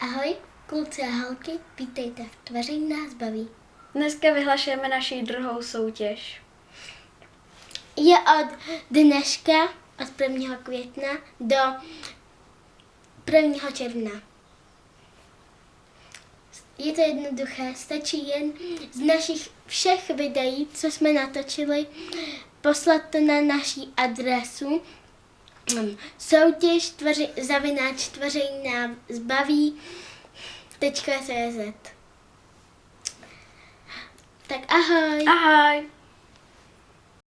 Ahoj, kluci a holky, vítejte v Tvoření nás baví. Dneska vyhlašujeme naši druhou soutěž. Je od dneška, od 1. května do 1. června. Je to jednoduché, stačí jen z našich všech videí, co jsme natočili, poslat to na naší adresu soutěž tvoři, zavináč tvoření nám zbaví .cz Tak ahoj. Ahoj!